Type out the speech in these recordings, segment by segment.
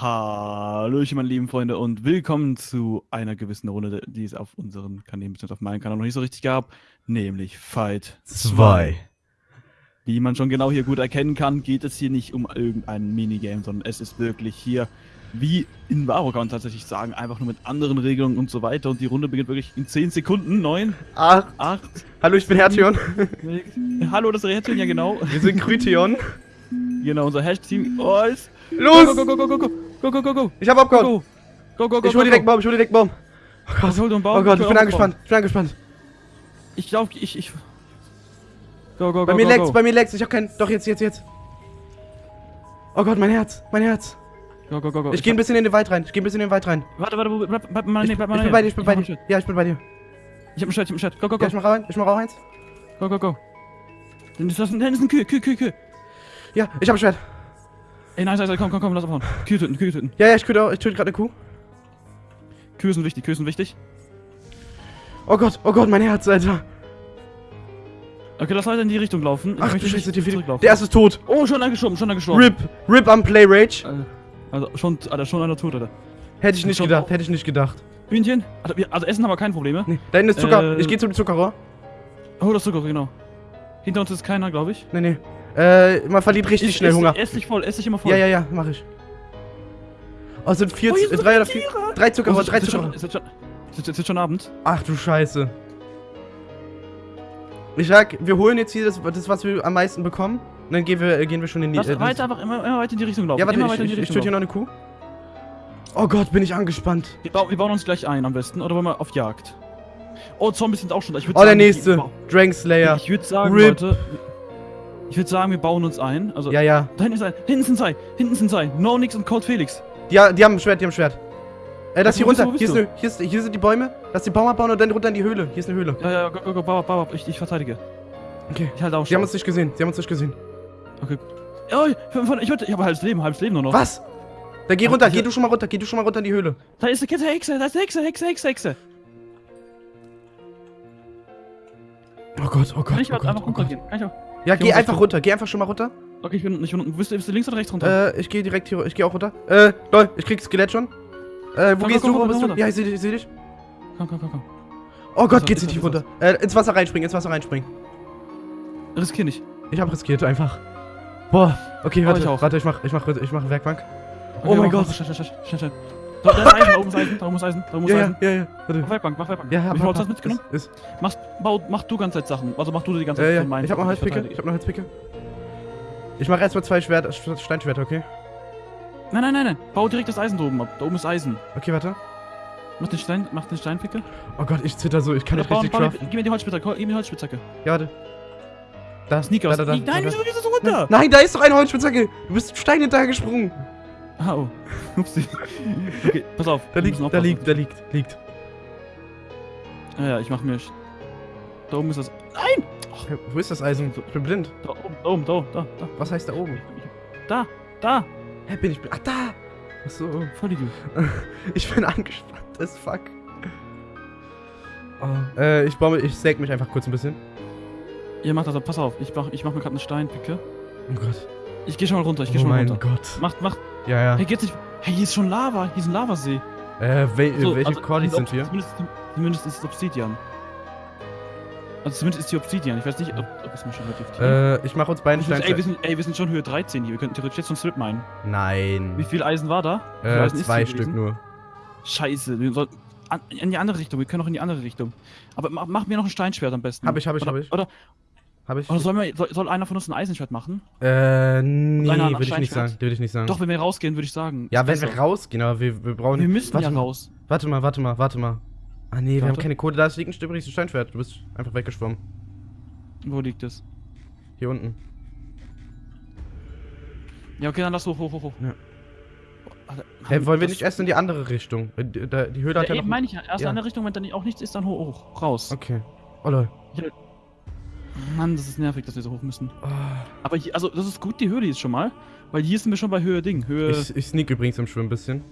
Hallöchen, meine lieben Freunde, und willkommen zu einer gewissen Runde, die es auf unseren Kanälen, beziehungsweise auf meinem Kanal noch nicht so richtig gab, nämlich Fight 2. Wie man schon genau hier gut erkennen kann, geht es hier nicht um irgendein Minigame, sondern es ist wirklich hier, wie in Varo kann man tatsächlich sagen, einfach nur mit anderen Regelungen und so weiter. Und die Runde beginnt wirklich in 10 Sekunden. 9, 8. 8. Hallo, ich bin Hertion. Hallo, das ist Reaktion, ja genau. Wir sind Krytion. Genau, unser Hashtag-Team. Oh, ist. Los! Go, go, go, go, go, go, go, go, go. Ich hab abgehauen. Go, go, go, go. Ich hol direkt Baum, ich hol direkt Baum. Oh Gott, hol den Baum. Oh Gott, ich bin angespannt. Ich bin angespannt. Ich glaube, ich, ich. Go, go, go. Bei mir go, leckt's, go. bei mir leckt's. Ich hab keinen. Doch, jetzt, jetzt, jetzt. Oh Gott, mein Herz, mein Herz. Go, go, go, go. Ich geh ein bisschen in den Wald rein. Ich geh ein bisschen in den Wald rein. Warte, warte, wo- bleib, bleib mal, Ich, nee, ich bleib mal bin näher. bei dir, ich bin bei ein dir. Ja, ich bin bei dir. Ich hab ein Schwert, ich hab ein Schwert. Go, go, go, Ja, go. ich mach rein, ich mach auch eins. Go, go, go. Das ist ein, das ist ein Kühe, Kühe, Kühe, Kühe. Ja, ich hab ein Schwert. Ey, nice, nice, komm, komm, komm, lass abhauen. Kühe töten, Kühe töten. Ja, ja, ich töte, auch- ich töte gerade eine Kuh. Kühe sind wichtig, Kühe sind wichtig. Oh Gott, oh Gott, mein Herz, Alter. Okay, lass weiter in die Richtung laufen. Ich Ach du die viele. zurücklaufen. Der erste ist tot. Oh, schon angeschoben, schon angeschoben. RIP, RIP am Play Rage. Äh, Also, schon, Alter, schon einer tot, Alter. Hätte ich nicht gedacht, hätte ich nicht gedacht. Hühnchen. Also, also Essen haben wir keine Probleme. Nee, da hinten ist Zucker. Äh, Ich gehe zum Zuckerrohr. Oh, das Zucker, genau. Hinter uns ist keiner, glaube ich. Nee, nee. Äh, man verliert richtig Ich- schnell ess, Hunger. Ess dich voll, ess dich immer voll. Ja, ja, ja, mach ich. Oh, es sind vier, Oh, äh, drei oder vier, drei Oh, es ist- drei es ist schon- ist schon- es ist schon Abend. Ach du Scheiße. Ich sag, wir holen jetzt hier das, das was wir am meisten bekommen. Und dann gehen wir, äh, gehen wir schon in die. Lass äh, weiter, einfach immer, immer weiter in die Richtung laufen. Ja, warte, immer ich, ich, ich töte hier noch eine Kuh. Oh Gott, bin ich angespannt. Wir, bau, wir bauen uns gleich ein am besten. Oder wollen wir auf Jagd? Oh, Zombies sind auch schon da. Ich Oh, der sagen, nächste. wir- Dragon Slayer. Ich würde sagen, Rip. Leute. Ich würde sagen, wir bauen uns ein. Also, Ja, ja. da hinten ist ein. Hinten sind zwei. Hinten sind zwei. No Nix und Cold Felix. Die, ha- die haben ein Schwert, die haben ein Schwert. Äh, das hier runter. Hier, ist eine, hier, ist, hier sind die Bäume. Lass den Baum abbauen und dann runter in die Höhle. Hier ist eine Höhle. Ja, ja, go, go, go, bau, ab, bau, ab. Ich, ich verteidige. Okay. Ich halte auch Sie haben schon. uns nicht gesehen. Sie haben uns nicht gesehen. Okay. Oh, ich, ich, ich habe halbes Leben, halbes Leben nur noch. Was? Dann geh runter. Geh du schon mal runter. Geh du schon mal runter in die Höhle. Da ist eine Hexe, da ist eine Hexe, Hexe, Hexe, Hexe. Oh Gott, oh Gott, Kann ich oh Gott, einfach oh runtergehen? Kann ich auch? Ja, Ich geh einfach echt- runter. Geh einfach schon mal runter. Okay, ich bin nicht unten. Bist du, bist du links oder rechts runter? Äh, ich gehe direkt hier. Ich gehe auch runter. Äh, lol, ich krieg Skelett schon. Äh, wo Komm, gehst komm, du? Wo komm, bist komm du? runter. Ja, ich seh dich, ich seh dich. Komm, komm, komm, komm. Oh Gott, Was, geht's nicht runter. Äh, ins Wasser reinspringen, ins Wasser reinspringen. Riskier nicht. Ich hab riskiert einfach. Boah, okay, Oh, warte, ich auch. warte, ich mach, ich mach, ich mach Werkbank. Okay, Oh mein Gott. schnell, schnell, schnell, schnell. Da, da ist Eisen, da oben ist Eisen, da oben ist Eisen, da oben ist Ja, ja, Eisen. ja, ja, warte. Mach Werkbank, mach Werkbank. Ja, Wie hab, viel Holz hast du mitgenommen? Ist, ist, Machst, bau, mach du ganze Zeit Sachen. Also mach du die ganze Zeit ja, von meinen ich hab noch verteidige. ich hab noch Holzpicke. Ich mach erstmal zwei Schwert, Sch- Steinschwerter, okay? Nein, nein, nein, nein. Bau direkt das Eisen da oben ab. Da oben ist Eisen. Okay, warte. Mach den Stein, mach den Steinpicke. Oh Gott, ich zitter so, ich kann nicht richtig craften. gib mir die Holzspitzhacke, gib mir die Holzspitzhacke. Ja, warte. Da, Sneakers. da, da, da, Nein, wieso gehst du runter? Nein, da ist doch eine Holzspitzhacke. Du bist Stein hinterher gesprungen. Ah, oh. Upsi. Okay, pass auf. Da liegt, da liegt, da liegt, liegt. Ja, ja, ich mach mir. Da oben ist das. Nein! Hä, Wo ist das Eisen? Ich bin blind. Da oben, da oben, da, da, da. Was heißt da oben? Da, da. Hä, bin ich blind? Ach, da! Achso. Voll Idiot. Ich bin angespannt as fuck. Oh, äh, ich baue, ich säg mich einfach kurz ein bisschen. Ihr macht das, pass auf. Ich mach, ich mach mir gerade eine Steinpicke. Oh Gott. Ich geh schon mal runter, ich geh oh schon mal mein runter. Gott. Macht, macht. Ja, ja. Hey, geht's nicht. Hey, hier ist schon Lava. Hier ist ein Lavasee. Äh, wel So, welche also, Cordis sind wir? Zumindest, zumindest ist es Obsidian. Also zumindest ist die Obsidian. Ich weiß nicht, ob, ob es mir schon relativ tief Äh, ich mach uns beiden Ich muss- ey, wir sind, ey, wir sind schon Höhe 13 hier. Wir könnten theoretisch jetzt schon Strip meinen. Nein. Wie viel Eisen war da? Äh, zwei hier Stück gewesen? nur. Scheiße, wir sollten an, in die andere Richtung. Wir können auch in die andere Richtung. Aber mach, mach mir noch ein Steinschwert am besten. Hab ich, hab ich, oder, hab ich. Oder, Ich? oder soll, mir, soll, soll einer von uns ein Eisenschwert machen? Äh, nee, würde ich nicht sagen. Würde ich nicht sagen. Doch, wenn wir rausgehen, würde ich sagen. Ja, wenn wir besser. rausgehen, aber wir, wir brauchen. Wir müssen warte ja raus. Warte mal, warte mal, warte mal. Ah, nee, wir haben Warte. keine Kohle. Da ist- liegt ein übrigens ein Steinschwert. Du bist einfach weggeschwommen. Wo liegt es? Hier unten. Ja, okay, dann lass hoch, hoch, hoch, hoch. Ja. Hey, wollen wir nicht erst in die andere Richtung? Äh, Die, da- Höhle Ja, hat ja eben noch. meine ich ja. Erst ja. in eine Richtung, wenn dann auch nichts ist, dann hoch, hoch, raus. Okay. Oh lol. Mann, das ist nervig, dass wir so hoch müssen. Oh, Aber hier, also, das ist gut, die Höhe ist schon mal. Weil hier sind wir schon bei Höhe Ding. Höhe. ich, ich sneak übrigens im Schwimmen ein bisschen.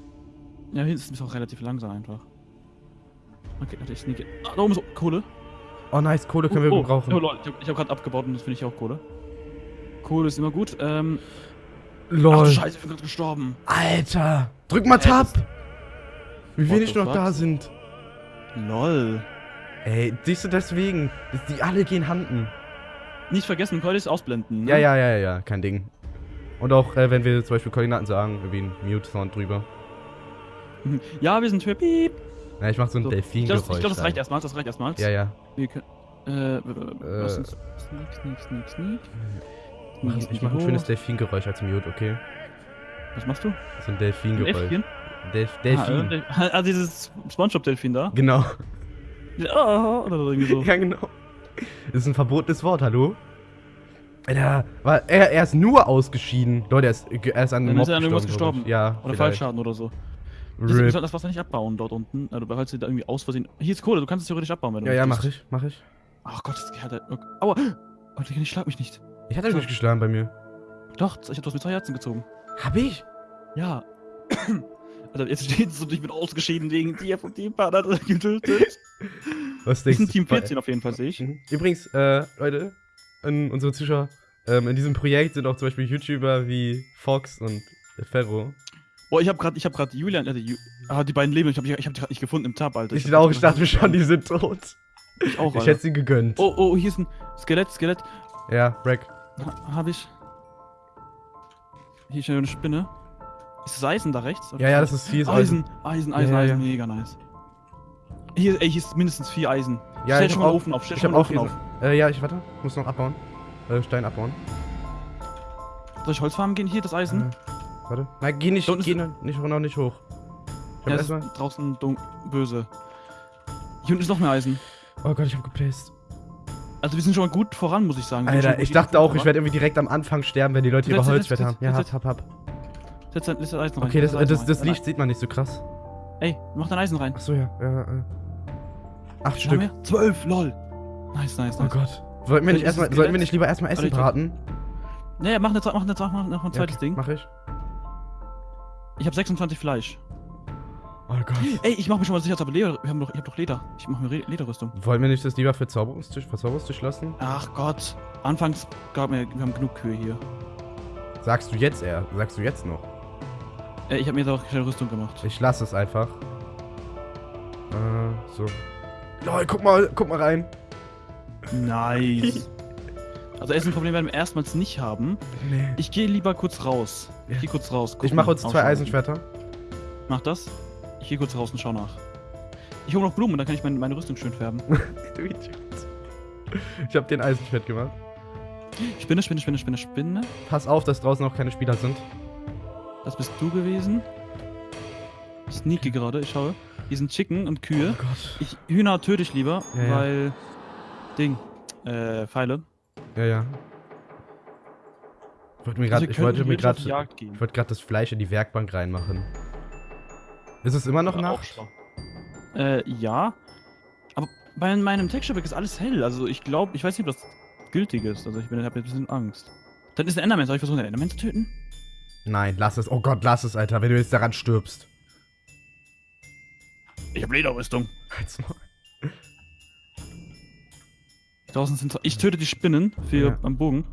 Ja, hier ist es auch relativ langsam einfach. Okay, warte, ich sneake. Ah, da oben ist Kohle. Oh nice, Kohle können wir oh, gebrauchen. Oh, Leute, ich habe hab gerade abgebaut und das finde ich auch Kohle. Kohle ist immer gut. Ähm, Ach Lol. du Scheiße, ich bin gerade gestorben. Alter. Drück mal Äh, Tab. Wie What wenig noch da sind. Lol. Ey, siehst du deswegen? Die alle gehen handen. Nicht vergessen, Coordinates ausblenden. Ne? Ja, ja, ja, ja, kein Ding. Und auch, äh, wenn wir zum Beispiel Koordinaten sagen, irgendwie ein Mute-Sound drüber. Ja, wir sind für Piep. Ja, ich mach so ein So, ich Delfin-Geräusch. glaube, glaub, das rein. reicht erstmal. Das reicht erstmal. Ja, ja. Wir können. Äh, lass uns. Sneak, sneak, sneak, sneak. Ich mach, ich mach ein schönes Delfin-Geräusch als Mute, okay? Was machst du? So ein Delfin-Geräusch. Äffchen? Delf Ah, Delfin. äh, Del- ah, dieses Spongebob-Delfin da. Genau. Oh, oder irgendwie so. Ja, genau. Das ist ein verbotenes Wort, hallo? War, er, er ist nur ausgeschieden. Leute, er ist, er ist an einem ist er ich. gestorben. Ja, Oder vielleicht. Fallschaden oder so. Rip. sollten das Wasser nicht abbauen dort unten. Also, falls du da irgendwie aus Versehen. Hier ist Kohle, du kannst es theoretisch abbauen, wenn du Ja, ja, mach ich, mach ich. Ach Gott, das hat er. Okay. Aua! Oh, Digga, ich schlag mich nicht. Ich hatte nicht geschlagen bei mir. Doch, ich hab das mit zwei Herzen gezogen. Hab ich? Ja. Alter, jetzt steht es und ich bin ausgeschieden wegen dir vom Teampartner getötet. Was Das denkst ist ein Team du? 14 auf jeden Fall, sehe ich. Mhm. Übrigens, äh, Leute, an unsere Zuschauer, ähm, in diesem Projekt sind auch zum Beispiel YouTuber wie Fox und Ferro. Boah, ich hab grad, ich hab grad Julian, äh, Ju ah, die beiden leben, ich hab, ich hab die grad nicht gefunden im Tab, Alter. Ich hab auch, ich dachte mir schon, die sind tot. Ich auch, Ich Alter. hätte sie gegönnt. Oh, oh, hier ist ein Skelett, Skelett. Ja, Rack. Ha, hab ich. Hier ist eine Spinne. Ist das Eisen da rechts? Ja, ja, das ist viel Eisen, Eisen, Eisen, Ja, ja, Eisen, mega nice. Hier, ey, hier ist mindestens vier Eisen. Ja, stell ich schon mal Ofen auf, stell Ich schon mal Ofen auf. Äh, ja, ich warte. Muss noch abbauen. Äh, Stein abbauen. Soll ich Holzfarmen gehen? Hier, das Eisen. Äh, warte. Nein, geh nicht, geh noch nicht, noch nicht hoch. Ich ja, erstmal. ist draußen dun böse. Hier unten ist noch mehr Eisen. Oh Gott, ich hab geplaced. Also wir sind schon mal gut voran, muss ich sagen. Alter, ich dachte auch, ich werde irgendwie direkt am Anfang sterben, wenn die Leute über setz, haben. Ja, hab, hab, hab. Setz dein setz dein Eisen rein. Okay, das, das, das rein. Licht sieht man nicht so krass. Ey, mach dein Eisen rein. Achso, ja. ja, äh. Acht Wie Stück. wir? Zwölf, lol. Nice, nice, Oh nice. Gott. Sollten wir nicht, Ist erstmal, das sollten wir nicht lieber erstmal Essen braten? Naja, mach, eine, mach, eine, mach noch ein Ja, zweites okay, Ding. Mach ich. Ich habe 26 Fleisch. Oh Gott. Ey, ich mach mich schon mal sicher, ich habe Leder. Wir haben doch, ich hab doch Leder. Ich mach mir Re Lederrüstung. Wollen wir nicht das lieber für Zauberungstisch, für Zauberungstisch lassen? Ach Gott. Anfangs gab mir, wir haben genug Kühe hier. Sagst du jetzt eher? Sagst du jetzt noch? Äh, ich habe mir doch schnell Rüstung gemacht. Ich lasse es einfach. Äh, so. Lol, guck mal, guck mal rein. Nice. also Essenproblem werden wir erstmals nicht haben. Nee. Ich gehe lieber kurz raus. Ich gehe kurz raus. Ich mache uns zwei. Eisenschwerter. Mach das. Ich gehe kurz raus und schau nach. Ich hole noch Blumen, dann kann ich meine, meine Rüstung schön färben. du Idiot. Ich habe den Eisenschwert gemacht. Spinne, Spinne, Spinne, Spinne, Spinne. Pass auf, dass draußen auch keine Spieler sind. Das bist du gewesen. Sneaky gerade, ich schaue. Hier sind Chicken und Kühe. Oh Gott. Ich, Hühner töte ich lieber, Ja, ja. weil. Ding. Äh, Pfeile. Ja, ja. Ich wollte mir Also gerade, wir ich wollte mir gehen. ich wollte gerade das Fleisch in die Werkbank reinmachen. Ist es immer noch Nacht? schlau. Äh, ja. Aber bei meinem Texture-Pack ist alles hell. Also ich glaube, ich weiß nicht, ob das gültig ist. Also ich bin, hab jetzt ein bisschen Angst. Dann ist ein Enderman. Soll ich versuchen, den Enderman zu töten? Nein, lass es. Oh Gott, lass es, Alter, wenn du jetzt daran stirbst. Ich habe Lederrüstung. Halt's mal. Draußen sind. Ich töte die Spinnen für Ja. am Bogen.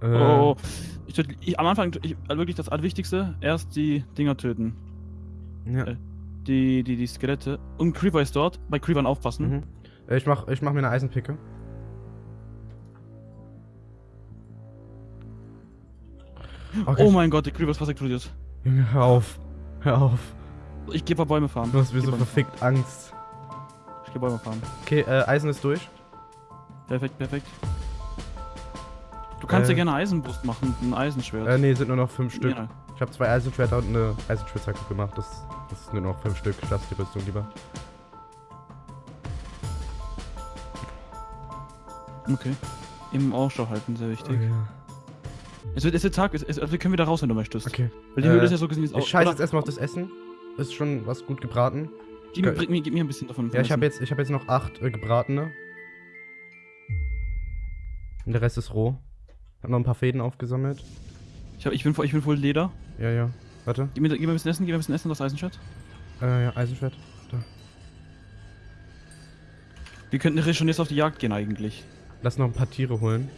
Äh, Oh. Ich töte, ich, am Anfang ich, also wirklich das Allerwichtigste. Erst die Dinger töten. ja. äh, Die, die, die Skelette. Und Creeper ist dort. Bei Creepern aufpassen. Mhm. Äh, Ich mach, ich mach mir eine Eisenpicke. Okay, Oh mein Gott, die Creeper ist fast explodiert. Junge, hör auf. Hör auf. Ich geh paar Bäume farmen. Du hast mir so verfickt Angst. farmen. Ich geh Bäume farmen. Okay, äh, Eisen ist durch. Perfekt, perfekt. Du kannst Äh. ja gerne Eisenbrust machen, ein Eisenschwert. Äh, nee, sind nur noch fünf Stück. Ja. Ich habe zwei Eisenschwerter und eine Eisenspitzhacke gemacht. Das, das sind nur noch fünf Stück. Ich lasse die Rüstung lieber. Okay. Im Ausschau halten, sehr wichtig. Okay. Es, wird, es wird Tag, es, es, wir können wieder raus, wenn du möchtest. okay. Weil die Höhle Äh, ist ja so gesehen jetzt Ich scheiße jetzt erstmal auf das Essen. Ist schon was gut gebraten. Gib mir, bring mir, gib mir ein bisschen davon. Ja, ich habe jetzt, ich hab jetzt noch acht äh, gebratene. Und der Rest ist roh. Hab noch ein paar Fäden aufgesammelt. Ich, hab, ich, bin, voll- ich bin voll Leder. Ja, ja. Warte. Gib mir, gib mir ein bisschen Essen, gib mir ein bisschen Essen, das Eisenschwert. Äh, ja, Eisenschwert. Da. Wir könnten schon jetzt auf die Jagd gehen eigentlich. Lass noch ein paar Tiere holen.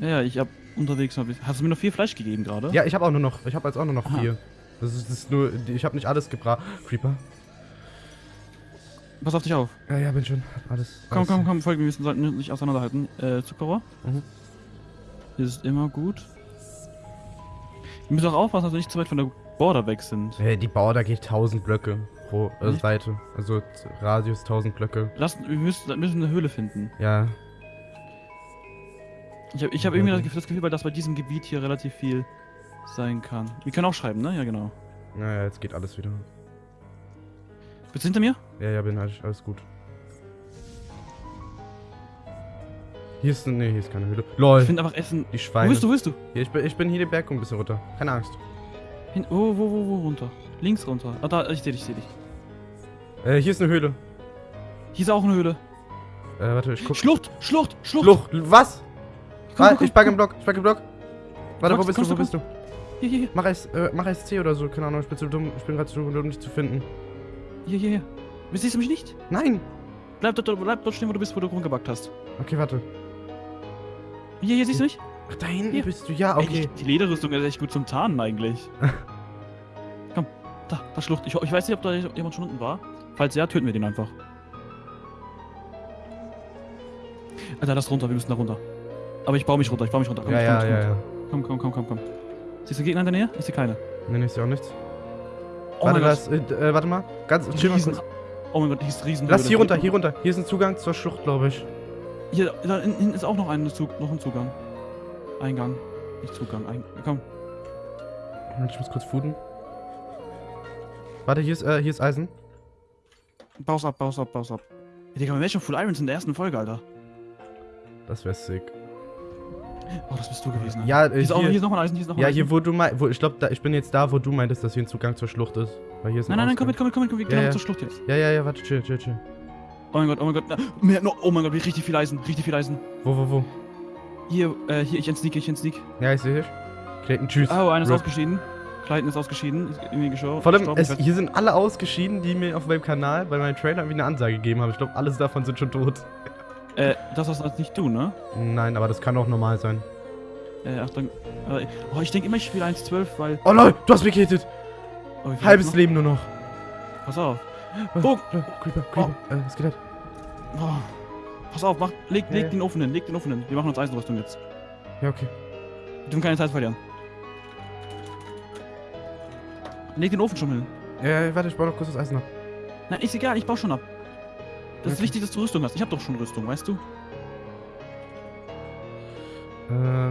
Ja, ja, ich hab unterwegs bist. Hast du mir noch viel Fleisch gegeben gerade? Ja, ich habe auch nur noch, ich habe jetzt auch nur noch Aha. vier. Das ist, das ist nur, ich habe nicht alles gebracht. Creeper? Pass auf dich auf. Ja, ja, bin schon. Alles. Komm, alles. komm, komm, folgen, wir müssen nicht auseinanderhalten. Äh, Zuckerrohr. Mhm. Ist immer gut. Wir müssen auch aufpassen, dass wir nicht zu weit von der Border weg sind. Hey, die da geht 1000 Blöcke pro äh? Seite. Also Radius 1000 Blöcke. Lass, wir müssen, wir müssen eine Höhle finden. Ja. Ich habe ich hab irgendwie das Gefühl, das Gefühl, weil das bei diesem Gebiet hier relativ viel sein kann. Wir können auch schreiben, ne? Ja, genau. Naja, jetzt geht alles wieder. Bist du hinter mir? Ja, ja, bin alles, alles gut. Hier ist, nee, hier ist keine Höhle. LOL, Ich finde einfach Essen. die Wo Schweine. bist du, wo bist du? Hier, ich, bin, ich bin hier den Berg ein bisschen runter. Keine Angst. Hin, wo, wo, wo, wo runter? Links runter. Ah, da, ich seh dich, ich seh dich. Äh, hier ist eine Höhle. Hier ist auch eine Höhle. Äh, warte, ich guck. Schlucht, Schlucht, Schlucht. Schlucht. Was? Komm, Ah, komm, ich pack komm. im Block, ich pack im Block. Warte, wo Kommst- bist du, wo bist du? Hier, hier, hier. Mach es, äh, mach SC oder so, keine Ahnung, ich bin zu dumm. Ich bin gerade zu dumm, um dich zu finden. Hier, hier, hier. Siehst du mich nicht? Nein! Bleib dort, bleib dort stehen, wo du bist, wo du rumgebackt hast. Okay, warte. Hier, hier, siehst du mich? Ach, da hinten Hier. bist du, ja, Ey, okay. die, die Lederrüstung ist echt gut zum Tarnen eigentlich. Komm, da, da Schlucht. Ich, ich weiß nicht, ob da jemand schon unten war. Falls ja, töten wir den einfach. Alter, lass runter, wir müssen da runter. Aber ich baue mich runter, ich baue mich runter. Komm, Ja, ich ja, komm, ich ja, komm, ja. Komm, komm, komm, komm, komm. Siehst du Gegner in der Nähe? Ich sehe keine. Nee, nee, ist ja auch nichts. Oh warte, mein das, äh, äh, warte mal. Ganz, chill mal kurz. oh mein Gott, hier ist riesen. Lass hier runter, hier runter. Hier ist ein Zugang zur Schlucht, glaube ich. Hier, da hinten ist auch noch ein, Zug, noch ein Zugang. Eingang. Nicht Zugang, Eingang. Komm. Ich muss kurz fooden. Warte, hier ist, äh, hier ist Eisen. Baus ab, baus ab, baus ab. Digga, wir wären schon Full Irons in der ersten Folge, Alter. Das wäre sick. Oh, das bist du gewesen. Ja, äh, Hier ist, auch, hier ist noch ein Eisen, hier ist noch ein ja, Eisen. hier, wo du meinst, wo, ich glaube, ich bin jetzt da, wo du meintest, dass hier ein Zugang zur Schlucht ist. Weil hier ist ein Nein, nein, nein, komm mit, komm mit, komm mit, komm mit. Wir gehen Ja, noch ja. zur Schlucht jetzt. Ja, ja, ja, warte, chill, chill, chill. Oh mein Gott, oh mein Gott. Na, mehr, no, oh mein Gott, richtig viel Eisen, richtig viel Eisen. Wo, wo, wo? Hier, äh, hier, ich entsneak, ich entsneak. Ja, ich sehe dich. Clayton, tschüss. Oh, einer ist Rip. ausgeschieden. Clayton ist ausgeschieden. Ist irgendwie gestorben. Vor allem, es, hier sind alle ausgeschieden, die mir auf meinem Kanal bei meinem Trailer irgendwie eine Ansage gegeben haben. Ich glaube, alles davon sind schon tot. Äh, das hast nicht du, ne? Nein, aber das kann auch normal sein. Äh, Achtung. Äh, oh, ich denke immer, ich spiele 1.12, weil. Oh lol, du hast mich gehittet. Oh, Halbes? Leben nur noch. Pass auf. Oh, Oh. Creeper, Creeper. Äh, was geht halt? Oh. Pass auf, mach, leg, Ja, ja. leg den Ofen hin, leg den Ofen hin. Wir machen uns Eisenrüstung jetzt. Ja, okay. Wir dürfen keine Zeit verlieren. Leg den Ofen schon hin. Ja, ja, warte, ich baue noch kurz das Eisen ab. Nein, ist egal, ich baue schon ab. Das ist Okay. wichtig, dass du Rüstung hast. Ich habe doch schon Rüstung, weißt du? Äh,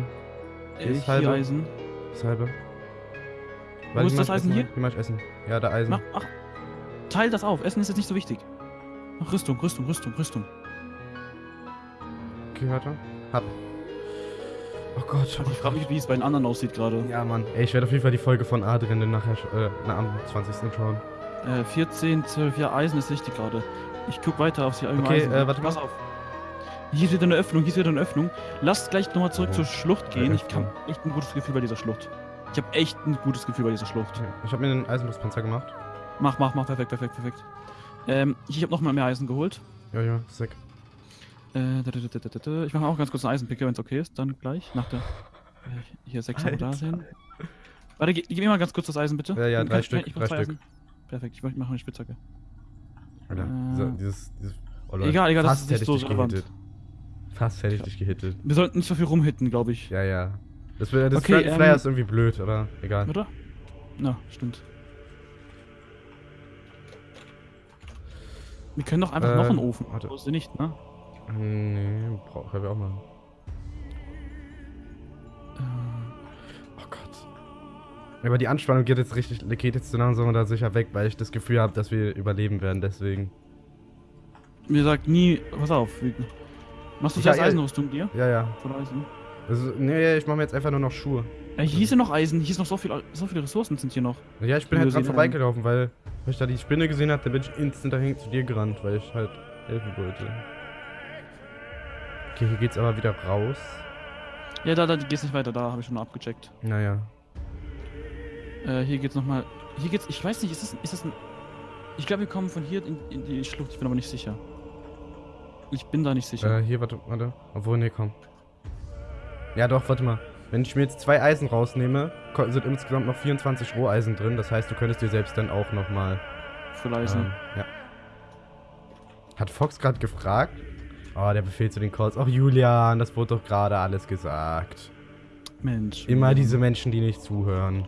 ist hier halbe. Eisen. das halbe. Wo ist das ich Eisen hier? Mach ich Essen. Ja, da Eisen. Mach, ach, teil das auf. Essen ist jetzt nicht so wichtig. Mach Rüstung, Rüstung, Rüstung, Rüstung. Okay, warte. Hab. Oh Gott. Ich frage mich, wie es bei den anderen aussieht gerade. Ja, Mann. Ey, ich werde auf jeden Fall die Folge von Adrian nachher, äh, na, am 20. schauen. Äh, 14, 12, ja, Eisen ist wichtig gerade. Ich guck weiter auf die Okay, äh, warte mal. Pass auf. Hier ist wieder eine Öffnung, hier ist wieder eine Öffnung. Lasst gleich nochmal zurück Oh. zur Schlucht gehen. Ich habe echt ein gutes Gefühl bei dieser Schlucht. Ich habe echt ein gutes Gefühl bei dieser Schlucht. Okay. Ich habe mir einen Eisenbrustpanzer gemacht. Mach, mach, mach, perfekt, perfekt, perfekt. Ähm, ich habe nochmal mehr Eisen geholt. Ja, ja, sick. Äh. Ich mache auch ganz kurz einen Eisenpicker, wenn es okay ist. Dann gleich, nach der... Äh, hier sechs Euro da Alter. sehen. Warte, gib, gib mir mal ganz kurz das Eisen, bitte. Ja, ja, drei Stück, drei Stück. Eisen. Perfekt, ich mache eine Spitzhacke. Alter, Äh. dieser, dieses, dieses, oh Egal, egal, das ist nicht hätte so ich dich relevant. gehittet. Fast hätte ich dich gehittet. Wir sollten nicht so viel rumhitten, glaube ich. Ja, ja. Das, das Okay, Flyer ähm, ist irgendwie blöd, oder? Egal. Oder? Na, stimmt. Wir können doch einfach noch einen Ofen. warte. Ist sie nicht, ne? Nee, brauch, können wir auch machen. Aber die Anspannung geht jetzt richtig, geht jetzt so langsam oder sicher weg, weil ich das Gefühl habe, dass wir überleben werden, deswegen. Mir sagt nie, pass auf. Machst du Ja, ja. Eisenrüstung dir? Ja, ja. Von Eisen? Also, nee, ich mache mir jetzt einfach nur noch Schuhe. Äh, hier ist ja noch Eisen, hier ist noch so viel, so viele Ressourcen sind hier noch. Ja, ich bin halt dran vorbeigelaufen, weil, weil ich da die Spinne gesehen habe, dann bin ich instant dahin zu dir gerannt, weil ich halt helfen wollte. Okay, hier geht's aber wieder raus. Ja, da, da geht's nicht weiter, da habe ich schon mal abgecheckt. Naja. Äh, hier geht's nochmal. Hier geht's, ich weiß nicht, ist das, ist das ein. Ich glaube, wir kommen von hier in, in die Schlucht, ich bin aber nicht sicher. Ich bin da nicht sicher. Äh, hier, warte, warte. Obwohl, nee, komm. Ja, doch, warte mal. Wenn ich mir jetzt zwei Eisen rausnehme, sind insgesamt noch 24 Roheisen drin. Das heißt, du könntest dir selbst dann auch nochmal. Verleisen. Ähm, ja. Hat Fox gerade gefragt? Oh, der Befehl zu den Calls. Ach, Julian, das wurde doch gerade alles gesagt. Mensch. Immer diese Menschen, die nicht zuhören.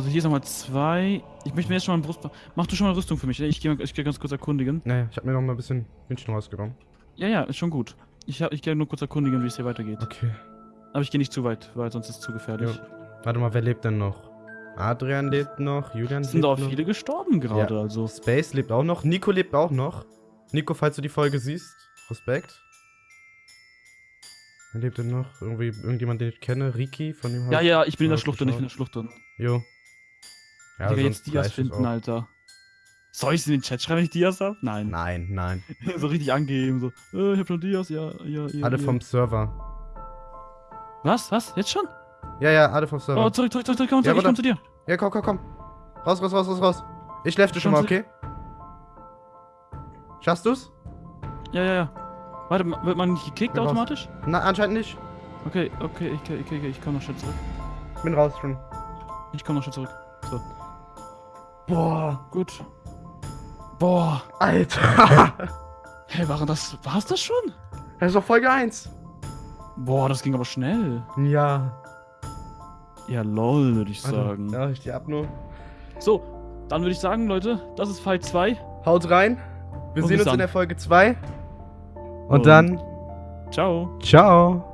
Also hier ist nochmal zwei. Ich möchte mir jetzt schon mal ein Brust. Mach du schon mal Rüstung für mich. ne? Ich gehe ich geh ganz kurz erkundigen. Naja, ich habe mir noch mal ein bisschen München rausgenommen. Ja, ja, ist schon gut. Ich, hab- ich gehe nur kurz erkundigen, wie es hier weitergeht. Okay. Aber ich gehe nicht zu weit, weil sonst ist es zu gefährlich. Ja. Warte mal, wer lebt denn noch? Adrian lebt noch, Julian Es sind lebt auch noch. viele gestorben gerade, also. Space lebt auch noch. Nico lebt auch noch. Nico, falls du die Folge siehst, Respekt. Wer lebt denn noch? Irgendwie irgendjemand, den ich kenne? Riki, von dem Ja, ja, ich bin in der Schlucht drin, ich bin in der. Schlucht drin. Jo. Ja, Digga, jetzt Dias finden. Alter. Soll ich in den Chat schreiben, wenn ich Dias hab? Nein. Nein, nein. so richtig angeben, so. Äh, ich hab schon Dias, ja, ja, ja. Alle ja. vom Server. Was? Was? Jetzt schon? Ja, ja, alle vom Server. Oh, zurück, zurück, zurück, zurück, komm, Ja, zurück, ich warte. komm zu dir. Ja, komm, komm, komm. Raus, raus, raus, raus, raus. Ich lefte schon mal, okay? Schaffst du's? Ja, ja, ja. Warte, wird man nicht gekickt Bin raus. automatisch? Na, anscheinend nicht. Okay, okay, ich, okay, okay, ich komm noch schnell zurück. Bin raus schon. Ich komm noch schnell zurück. So, Boah, gut. Boah. Alter. Hey, waren das, war's das schon? das ist doch Folge 1. Boah, das ging aber schnell. Ja. Ja, lol, würde ich Also, sagen. Ja, ich die ab nur. So, dann würde ich sagen, Leute, das ist Fight 2. Haut rein. Wir Und sehen uns dann. in der Folge 2. Und Und- dann. Ciao. Ciao.